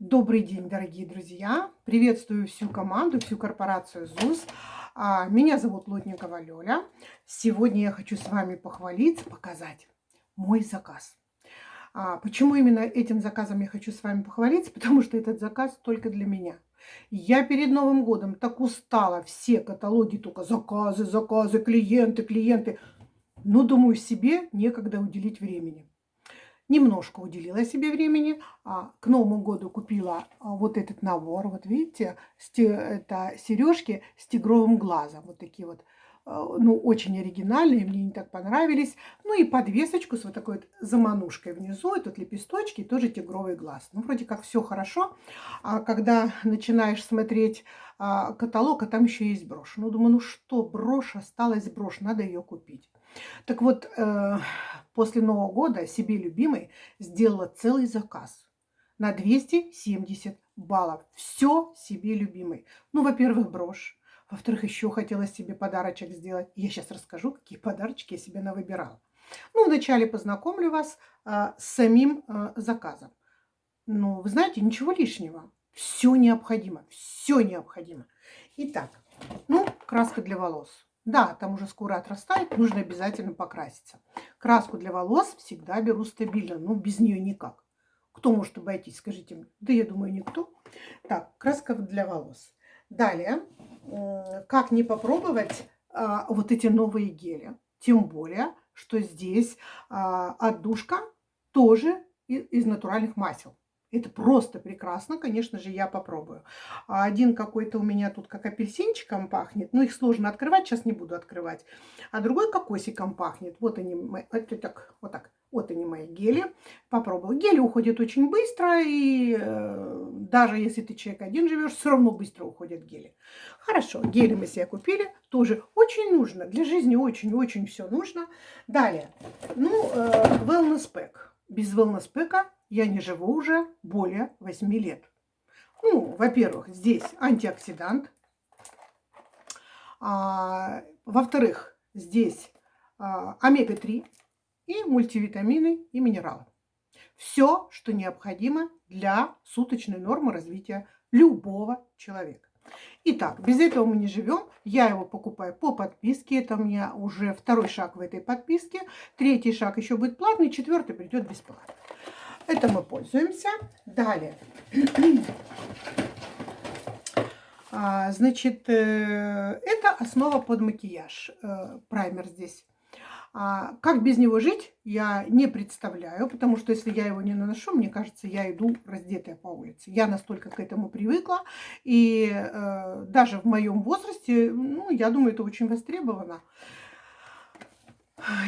Добрый день, дорогие друзья! Приветствую всю команду, всю корпорацию ЗУС. А, меня зовут Лотникова Лёля. Сегодня я хочу с вами похвалиться, показать мой заказ. А, почему именно этим заказом я хочу с вами похвалиться? Потому что этот заказ только для меня. Я перед Новым годом так устала. Все каталоги только заказы, заказы, клиенты, клиенты. Но, думаю, себе некогда уделить времени немножко уделила себе времени. А, к Новому году купила а, вот этот набор. Вот видите, это сережки с тигровым глазом. Вот такие вот а, ну, очень оригинальные, мне не так понравились. Ну и подвесочку с вот такой вот заманушкой внизу, и тут лепесточки, тоже тигровый глаз. Ну, вроде как все хорошо. А когда начинаешь смотреть а, каталог, а там еще есть брошь. Ну, думаю, ну что, брошь, осталась брошь, надо ее купить. Так вот, э, после Нового года себе любимой сделала целый заказ на 270 баллов. Все себе любимой. Ну, во-первых, брошь. Во-вторых, еще хотела себе подарочек сделать. Я сейчас расскажу, какие подарочки я себе навыбирала. Ну, вначале познакомлю вас а, с самим а, заказом. Ну, вы знаете, ничего лишнего. Все необходимо. Все необходимо. Итак, ну, краска для волос. Да, там уже скоро отрастает, нужно обязательно покраситься. Краску для волос всегда беру стабильно, ну без нее никак. Кто может обойтись, скажите мне? Да я думаю, никто. Так, краска для волос. Далее, как не попробовать а, вот эти новые гели? Тем более, что здесь а, отдушка тоже из натуральных масел. Это просто прекрасно, конечно же, я попробую. А один какой-то у меня тут как апельсинчиком пахнет. Ну, их сложно открывать, сейчас не буду открывать. А другой кокосиком пахнет. Вот они, вот так, вот так. Вот они мои гели. Попробую. Гели уходят очень быстро, и э, даже если ты человек один живешь, все равно быстро уходят гели. Хорошо, гели мы себе купили. Тоже очень нужно. Для жизни очень-очень все нужно. Далее. Ну, э, wellness pack. Без wellness pack я не живу уже более 8 лет. Ну, во-первых, здесь антиоксидант. А, во-вторых, здесь а, омега-3 и мультивитамины и минералы. Все, что необходимо для суточной нормы развития любого человека. Итак, без этого мы не живем. Я его покупаю по подписке. Это у меня уже второй шаг в этой подписке. Третий шаг еще будет платный. Четвертый придет бесплатно. Это мы пользуемся. Далее. А, значит, э, это основа под макияж. Э, праймер здесь. А как без него жить, я не представляю, потому что если я его не наношу, мне кажется, я иду раздетая по улице. Я настолько к этому привыкла, и э, даже в моем возрасте, ну, я думаю, это очень востребовано.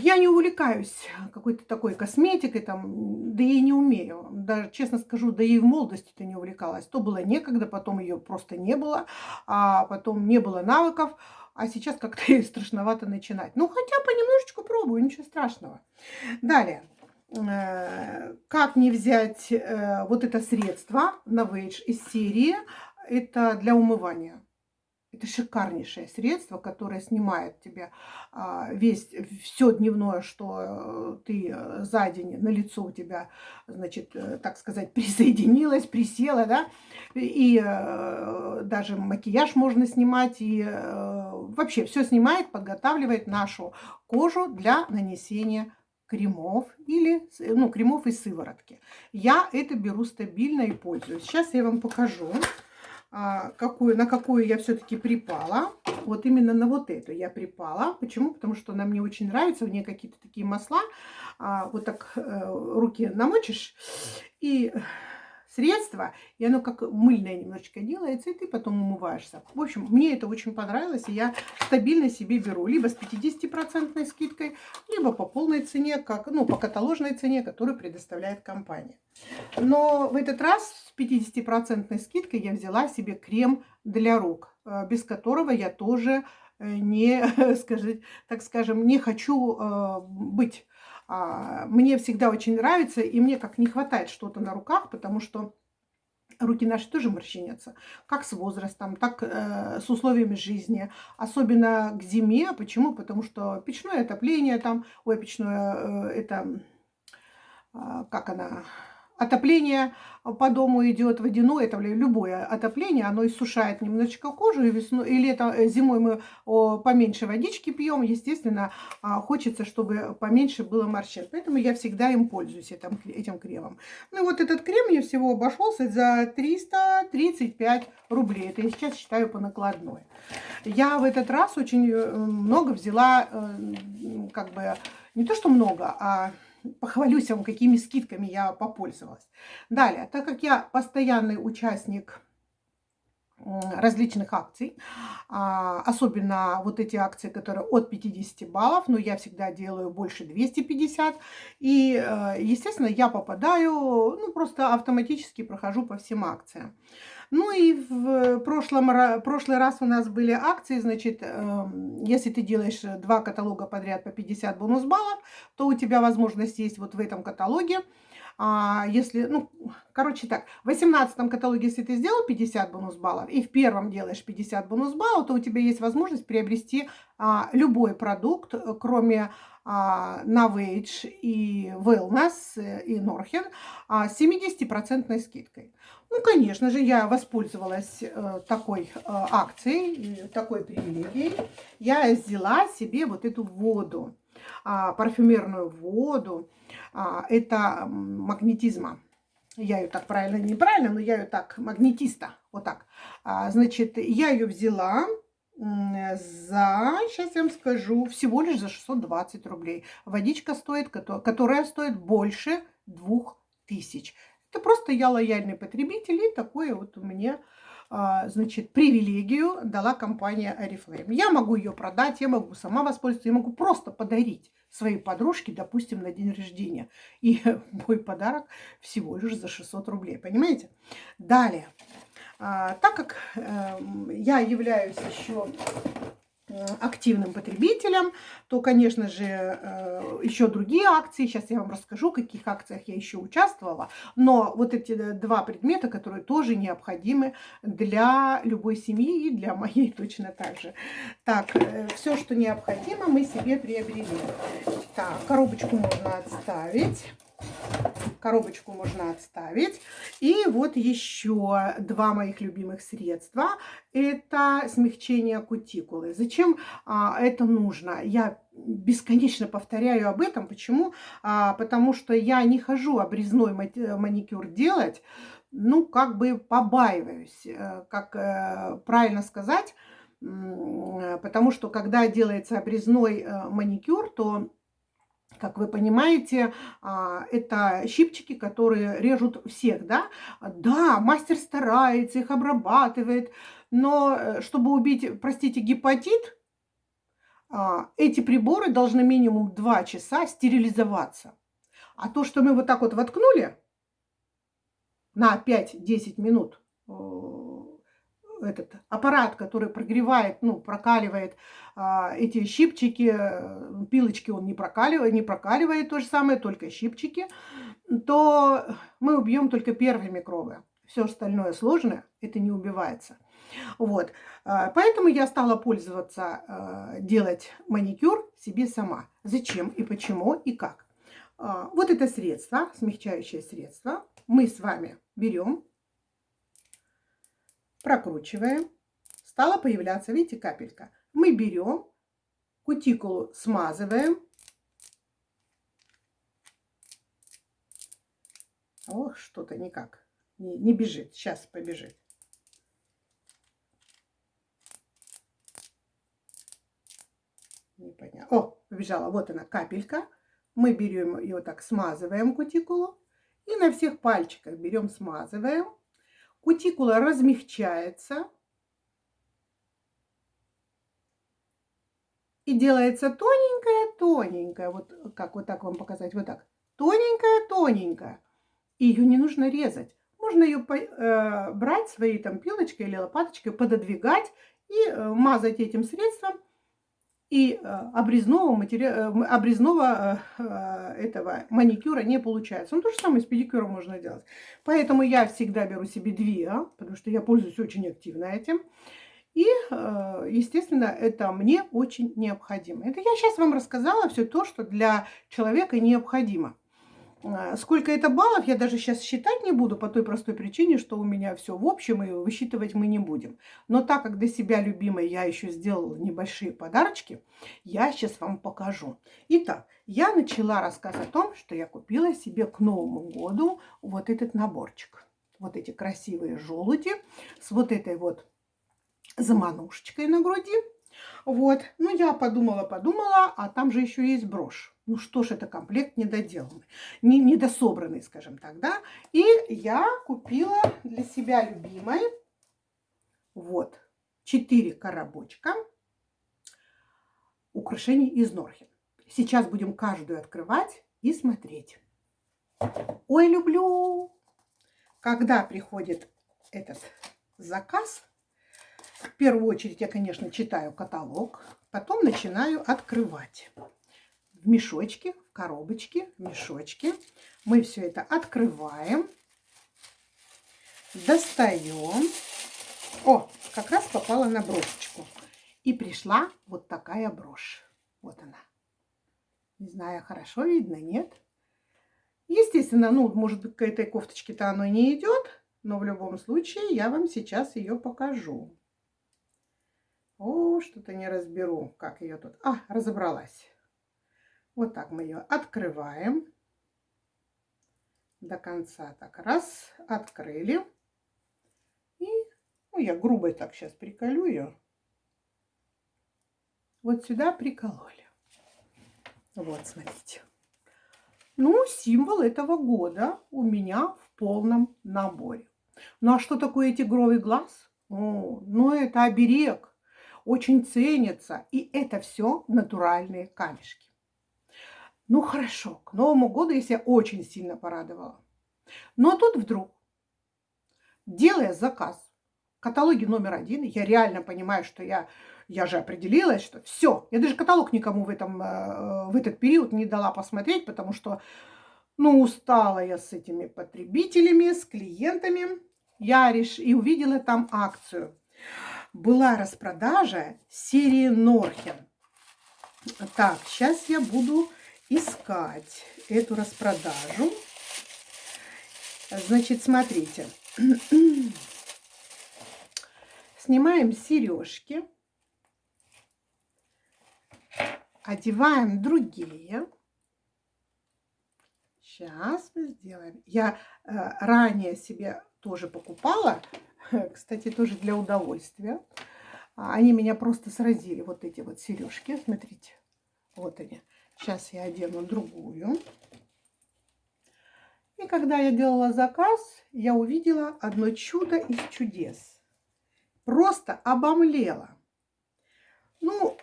Я не увлекаюсь какой-то такой косметикой, там, да и не умею. Даже, честно скажу, да и в молодости-то не увлекалась. То было некогда, потом ее просто не было, а потом не было навыков, а сейчас как-то и страшновато начинать. Ну, хотя понемножечку пробую, ничего страшного. Далее. Э, как не взять э, вот это средство Novage из серии? Это для умывания. Это шикарнейшее средство, которое снимает тебе а, весь, все дневное, что э, ты э, за день на лицо у тебя, значит, э, так сказать, присоединилось, присела, да, и даже макияж можно снимать, и вообще все снимает, подготавливает нашу кожу для нанесения кремов или ну, кремов и сыворотки. Я это беру стабильно и пользуюсь. Сейчас я вам покажу. А, какую, на какую я все-таки припала. Вот именно на вот эту я припала. Почему? Потому что она мне очень нравится. У нее какие-то такие масла. А, вот так э, руки намочишь. И средство, и оно как мыльное немножечко делается, и ты потом умываешься. В общем, мне это очень понравилось, и я стабильно себе беру либо с 50% скидкой, либо по полной цене, как, ну, по каталожной цене, которую предоставляет компания. Но в этот раз с 50% скидкой я взяла себе крем для рук, э, без которого я тоже э, не, скажи, так скажем, не хочу э, быть мне всегда очень нравится, и мне как не хватает что-то на руках, потому что руки наши тоже морщинятся, как с возрастом, так э, с условиями жизни, особенно к зиме. Почему? Потому что печное отопление там, ой, печное, э, это, э, как она, отопление по дому идет водяное, это любое отопление, оно иссушает немножечко кожу, и весной, и летом, э, зимой мы поменьше водички пьем, естественно, а, хочется, чтобы поменьше было морщин. Поэтому я всегда им пользуюсь, этим, этим кремом. Ну вот этот крем мне всего обошелся за 335 рублей. Это я сейчас считаю по накладной. Я в этот раз очень э, много взяла, э, как бы, не то что много, а похвалюсь вам, какими скидками я попользовалась. Далее, так как я постоянный участник различных акций, а, особенно вот эти акции, которые от 50 баллов, но я всегда делаю больше 250, и, э, естественно, я попадаю, ну, просто автоматически прохожу по всем акциям. Ну и в прошлом, прошлый раз у нас были акции, значит, эм, если ты делаешь два каталога подряд по 50 бонус баллов, то у тебя возможность есть вот в этом каталоге. А если, ну, короче так, в 18 каталоге, если ты сделал 50 бонус баллов и в первом делаешь 50 бонус баллов, то у тебя есть возможность приобрести а, любой продукт, кроме а, Navage и Wellness э, и Norhen а, с 70% скидкой. Ну, конечно же, я воспользовалась э, такой э, акцией, такой привилегией. Я взяла себе вот эту воду, э, парфюмерную воду. Э, это магнетизма. Я ее так правильно, неправильно, но я ее так, магнетиста, вот так. А, значит, я ее взяла за, сейчас я вам скажу, всего лишь за 620 рублей. Водичка стоит, которая стоит больше 2000. Это просто я лояльный потребитель, и такое вот у меня, а, значит, привилегию дала компания Oriflame. Я могу ее продать, я могу сама воспользоваться, я могу просто подарить своей подружке, допустим, на день рождения. И мой подарок всего лишь за 600 рублей, понимаете? Далее. А, так как э, я являюсь еще активным потребителям, то, конечно же, э, еще другие акции. Сейчас я вам расскажу, в каких акциях я еще участвовала. Но вот эти два предмета, которые тоже необходимы для любой семьи и для моей точно так же. Так, э, все, что необходимо, мы себе приобрели. Так, коробочку можно отставить. Коробочку можно отставить. И вот еще два моих любимых средства. Это смягчение кутикулы. Зачем а, это нужно? Я бесконечно повторяю об этом. Почему? А, потому что я не хожу обрезной маникюр делать. Ну, как бы побаиваюсь. Э, как э, правильно сказать? Потому что когда делается обрезной э, маникюр, то как вы понимаете, а, это щипчики, которые режут всех, да? Да, мастер старается, их обрабатывает, но э, чтобы убить, простите, гепатит, а, эти приборы должны минимум 2 часа стерилизоваться. А то, что мы вот так вот воткнули на 5-10 минут, этот аппарат, который прогревает, ну, прокаливает а, эти щипчики, пилочки он не прокаливает, не прокаливает то же самое, только щипчики, то мы убьем только первые микробы. Все остальное сложное, это не убивается. Вот. А, поэтому я стала пользоваться, а, делать маникюр себе сама. Зачем и почему и как. А, вот это средство, смягчающее средство, мы с вами берем прокручиваем, стала появляться, видите, капелька. Мы берем, кутикулу смазываем. Ох, что-то никак, не, не бежит, сейчас побежит. Непонятно. О, побежала, вот она капелька. Мы берем ее так, смазываем кутикулу. И на всех пальчиках берем, смазываем кутикула размягчается и делается тоненькая-тоненькая. Вот как вот так вам показать? Вот так. Тоненькая-тоненькая. Ее не нужно резать. Можно ее э, брать своей там пилочкой или лопаточкой, пододвигать и э, мазать этим средством и э, обрезного, материала, э, обрезного э, этого маникюра не получается. Ну, то же самое с педикюром можно делать. Поэтому я всегда беру себе две, потому что я пользуюсь очень активно этим. И, естественно, это мне очень необходимо. Это я сейчас вам рассказала все то, что для человека необходимо. А, сколько это баллов, я даже сейчас считать не буду по той простой причине, что у меня все в общем, и высчитывать мы не будем. Но так как для себя любимой я еще сделала небольшие подарочки, я сейчас вам покажу. Итак, я начала рассказ о том, что я купила себе к Новому году вот этот наборчик. Вот эти красивые желуди с вот этой вот заманушечкой на груди. Вот, ну я подумала, подумала, а там же еще есть брошь. Ну что ж, это комплект недоделанный, не, недособранный, скажем так, да. И я купила для себя любимой вот 4 коробочка украшений из Норхен. Сейчас будем каждую открывать и смотреть. Ой, люблю! Когда приходит этот заказ, в первую очередь я, конечно, читаю каталог, потом начинаю открывать в мешочке, в коробочке, в мешочке. Мы все это открываем, достаем. О, как раз попала на брошечку. И пришла вот такая брошь. Вот она. Не знаю, хорошо видно, нет? Естественно, ну, может быть, к этой кофточке-то оно не идет, но в любом случае я вам сейчас ее покажу. О, что-то не разберу, как ее тут. А, разобралась. Вот так мы ее открываем до конца. Так, раз, открыли. И, ну, я грубо так сейчас приколю ее. Вот сюда прикололи. Вот, смотрите. Ну, символ этого года у меня в полном наборе. Ну, а что такое тигровый глаз? О, ну, это оберег. Очень ценится. И это все натуральные камешки. Ну хорошо, к Новому году я себя очень сильно порадовала. Но тут вдруг, делая заказ в каталоге номер один, я реально понимаю, что я, я же определилась, что все, я даже каталог никому в, этом, э, в этот период не дала посмотреть, потому что, ну, устала я с этими потребителями, с клиентами. Я реш... и увидела там акцию. Была распродажа серии Норхен. Так, сейчас я буду искать эту распродажу. Значит, смотрите. Снимаем сережки. Одеваем другие. Сейчас мы сделаем. Я э, ранее себе тоже покупала. Кстати, тоже для удовольствия. Они меня просто сразили. Вот эти вот сережки. Смотрите. Вот они. Сейчас я одену другую. И когда я делала заказ, я увидела одно чудо из чудес. Просто обомлела. Ну,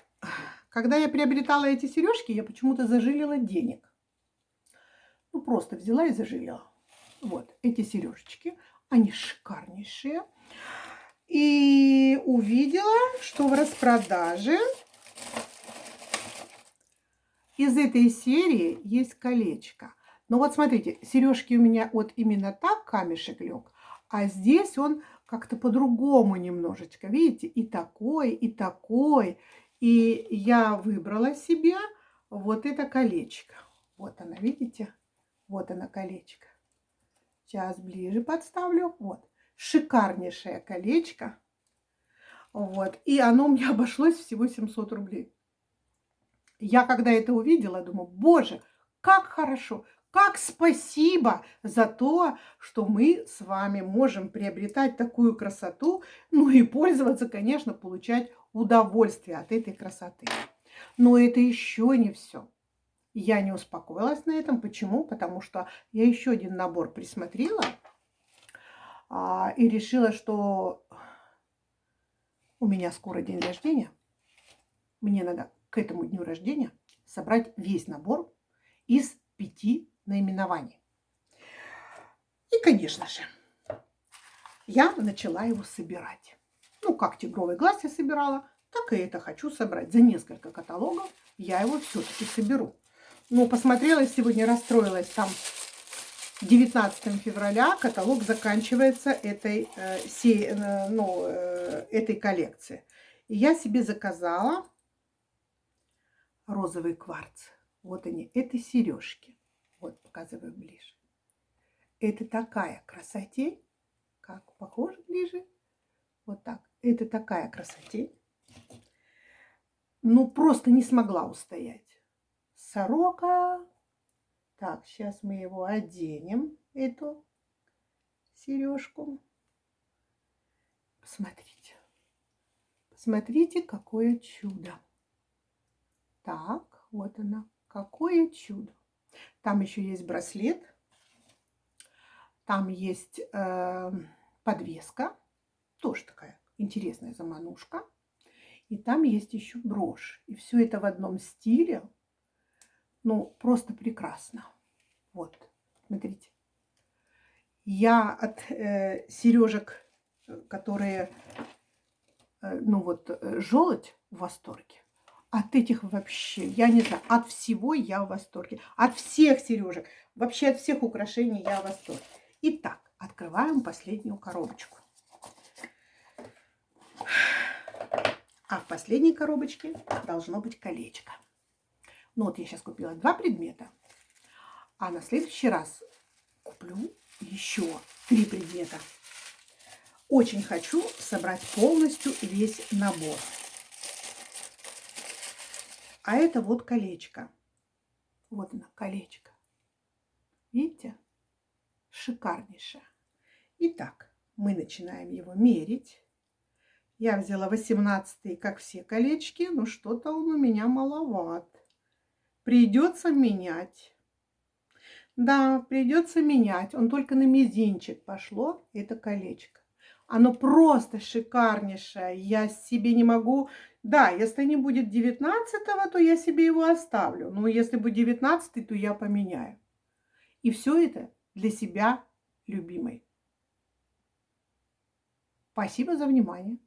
когда я приобретала эти сережки, я почему-то зажилила денег. Ну, просто взяла и зажилила. Вот, эти сережечки, они шикарнейшие. И увидела, что в распродаже из этой серии есть колечко. Но вот смотрите, сережки у меня вот именно так камешек лег, а здесь он как-то по-другому немножечко. Видите, и такой, и такой. И я выбрала себе вот это колечко. Вот она, видите? Вот она колечко. Сейчас ближе подставлю. Вот. Шикарнейшее колечко. Вот. И оно мне обошлось всего 700 рублей. Я когда это увидела, думаю, боже, как хорошо, как спасибо за то, что мы с вами можем приобретать такую красоту, ну и пользоваться, конечно, получать удовольствие от этой красоты. Но это еще не все. Я не успокоилась на этом. Почему? Потому что я еще один набор присмотрела а, и решила, что у меня скоро день рождения. Мне надо к этому дню рождения собрать весь набор из пяти наименований. И, конечно же, я начала его собирать. Ну, как тигровый глаз я собирала, так и это хочу собрать. За несколько каталогов я его все-таки соберу. Но посмотрела сегодня, расстроилась там 19 февраля каталог заканчивается этой, э, сей, э, ну, э, этой коллекции. И я себе заказала розовый кварц. Вот они, это сережки. Вот, показываю ближе. Это такая красотень. Как, похоже ближе? Вот так. Это такая красотень. Ну, просто не смогла устоять. Сорока. Так, сейчас мы его оденем, эту сережку. Посмотрите. Посмотрите, какое чудо. Так, вот она. Какое чудо. Там еще есть браслет. Там есть э, подвеска. Тоже такая интересная заманушка. И там есть еще брошь. И все это в одном стиле. Ну, просто прекрасно. Вот, смотрите. Я от э, сережек, которые, э, ну вот, э, желудь в восторге. От этих вообще, я не знаю, от всего я в восторге. От всех сережек, вообще от всех украшений я в восторге. Итак, открываем последнюю коробочку. А в последней коробочке должно быть колечко. Ну вот я сейчас купила два предмета, а на следующий раз куплю еще три предмета. Очень хочу собрать полностью весь набор. А это вот колечко. Вот оно, колечко. Видите? Шикарнейшее. Итак, мы начинаем его мерить. Я взяла 18 как все колечки, но что-то он у меня маловат. Придется менять. Да, придется менять. Он только на мизинчик пошло, это колечко. Оно просто шикарнейшее. Я себе не могу... Да, если не будет 19 то я себе его оставлю. Но если будет 19 то я поменяю. И все это для себя любимой. Спасибо за внимание.